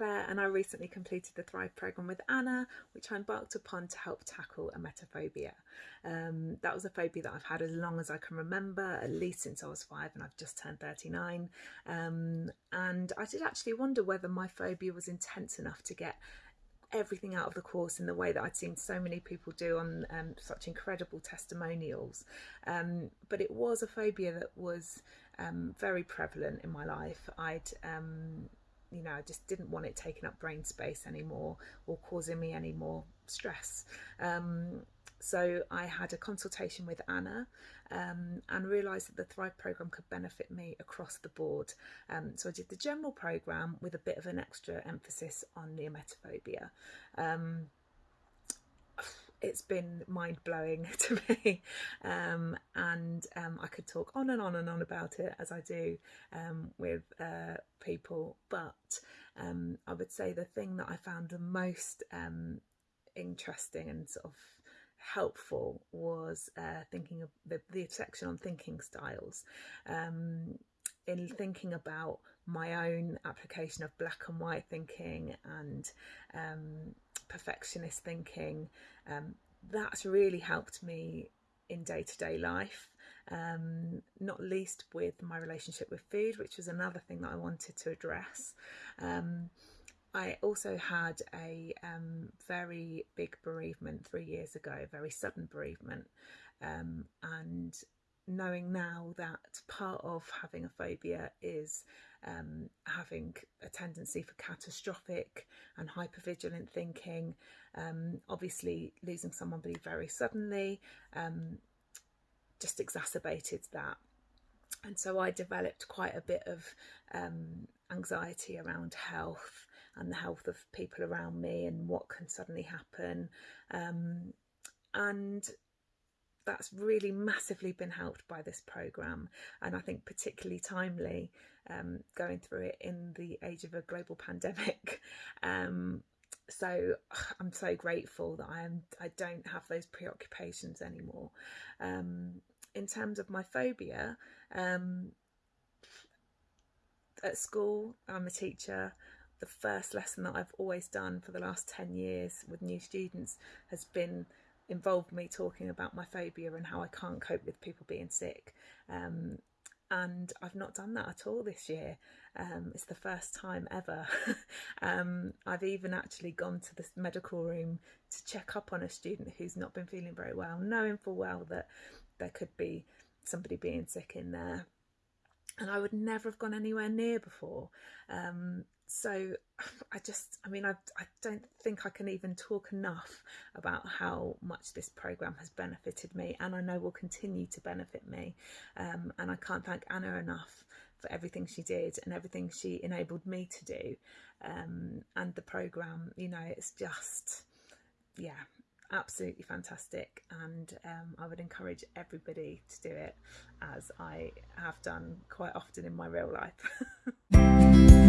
Claire and I recently completed the Thrive programme with Anna, which I embarked upon to help tackle emetophobia. Um, that was a phobia that I've had as long as I can remember, at least since I was five and I've just turned 39. Um, and I did actually wonder whether my phobia was intense enough to get everything out of the course in the way that I'd seen so many people do on um, such incredible testimonials. Um, but it was a phobia that was um, very prevalent in my life. I'd um, you know, I just didn't want it taking up brain space anymore or causing me any more stress. Um, so I had a consultation with Anna um, and realised that the Thrive programme could benefit me across the board. Um, so I did the general programme with a bit of an extra emphasis on the emetophobia. Um, it's been mind blowing to me, um, and um, I could talk on and on and on about it as I do um, with uh, people. But um, I would say the thing that I found the most um, interesting and sort of helpful was uh, thinking of the, the section on thinking styles. Um, in thinking about my own application of black and white thinking and perfectionist thinking, um, that's really helped me in day to day life. Um, not least with my relationship with food, which was another thing that I wanted to address. Um, I also had a um, very big bereavement three years ago, a very sudden bereavement, um, and knowing now that part of having a phobia is um, having a tendency for catastrophic and hypervigilant thinking. Um, obviously, losing somebody very suddenly um, just exacerbated that. And so I developed quite a bit of um, anxiety around health and the health of people around me and what can suddenly happen. Um, and that's really massively been helped by this program and i think particularly timely um, going through it in the age of a global pandemic. Um, so i'm so grateful that i am i don't have those preoccupations anymore. Um, in terms of my phobia um, at school i'm a teacher. The first lesson that i've always done for the last 10 years with new students has been involved me talking about my phobia and how I can't cope with people being sick. Um, and I've not done that at all this year. Um, it's the first time ever. um, I've even actually gone to the medical room to check up on a student who's not been feeling very well, knowing full well that there could be somebody being sick in there. And I would never have gone anywhere near before. Um, so I just, I mean, I, I don't think I can even talk enough about how much this program has benefited me, and I know will continue to benefit me. Um, and I can't thank Anna enough for everything she did and everything she enabled me to do. Um, and the program, you know, it's just, yeah, absolutely fantastic. And um, I would encourage everybody to do it as I have done quite often in my real life.